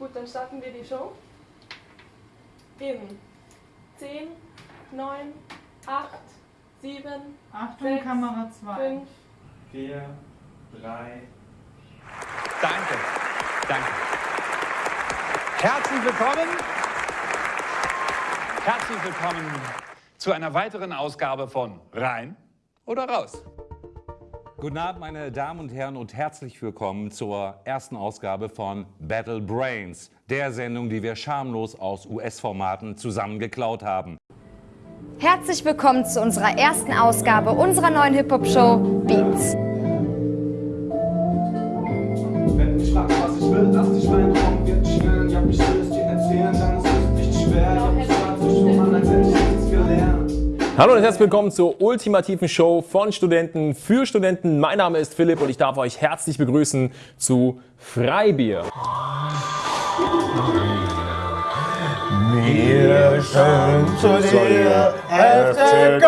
Gut, dann starten wir die Show. In 10, 9, 8, 7, Achtung, 6, Kamera 2. 5, 4, 3. Danke. Danke. Herzlich willkommen. Herzlich willkommen zu einer weiteren Ausgabe von Rein oder Raus. Guten Abend, meine Damen und Herren, und herzlich willkommen zur ersten Ausgabe von Battle Brains, der Sendung, die wir schamlos aus US-Formaten zusammengeklaut haben. Herzlich willkommen zu unserer ersten Ausgabe unserer neuen Hip-Hop-Show Beats. Hallo und herzlich willkommen zur ultimativen Show von Studenten für Studenten. Mein Name ist Philipp und ich darf euch herzlich begrüßen zu Freibier. Wir sind zu dir, FC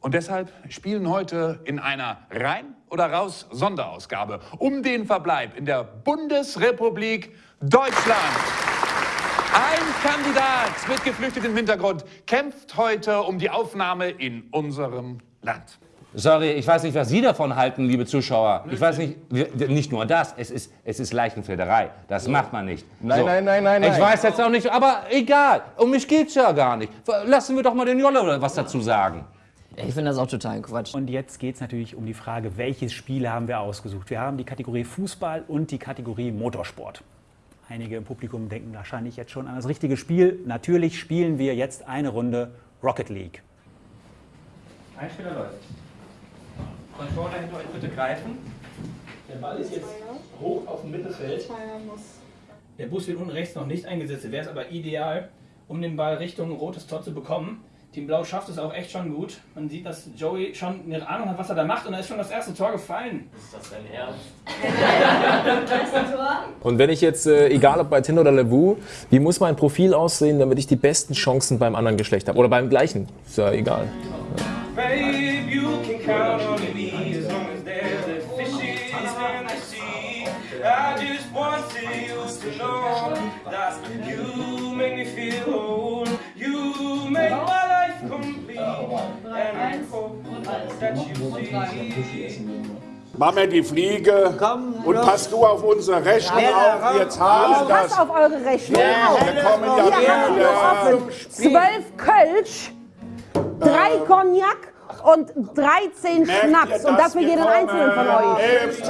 Und deshalb spielen heute in einer Rein- oder Raus-Sonderausgabe um den Verbleib in der Bundesrepublik Deutschland. Ein Kandidat mit geflüchtetem Hintergrund kämpft heute um die Aufnahme in unserem Land. Sorry, ich weiß nicht, was Sie davon halten, liebe Zuschauer. Ich weiß nicht, nicht nur das, es ist, es ist Leichenflederei. Das macht man nicht. Nein, nein, nein, nein, Ich nein. weiß jetzt auch nicht, aber egal, um mich geht's ja gar nicht. Lassen wir doch mal den Jolle oder was dazu sagen. Ich finde das auch total Quatsch. Und jetzt geht es natürlich um die Frage, welches Spiel haben wir ausgesucht? Wir haben die Kategorie Fußball und die Kategorie Motorsport. Einige im Publikum denken wahrscheinlich jetzt schon an das richtige Spiel. Natürlich spielen wir jetzt eine Runde Rocket League. Einspieler läuft. Controller hinter euch bitte greifen. Der Ball ist jetzt hoch auf dem Mittelfeld. Der Bus wird unten rechts noch nicht eingesetzt. Wäre es aber ideal, um den Ball Richtung rotes Tor zu bekommen. Team Blau schafft es auch echt schon gut. Man sieht, dass Joey schon eine Ahnung hat, was er da macht und da ist schon das erste Tor gefallen. Ist das dein Ernst? Und wenn ich jetzt, äh, egal ob bei Tinder oder Levu, wie muss mein Profil aussehen, damit ich die besten Chancen beim anderen Geschlecht habe? Oder beim gleichen? Ist ja egal. Babe, you can count on me as long as there's a fishes in the sea. I just want you to know that you make me feel whole. Mir die Fliege und pass du auf unsere Rechnung auf. Wir zahlen das. Pass auf eure Rechnung auf. Wir kommen ja Wir haben wieder. offen 12 Kölsch, 3 Cognac und 13 Merkt ihr Schnaps. Und das? für jeden einzelnen von euch. FC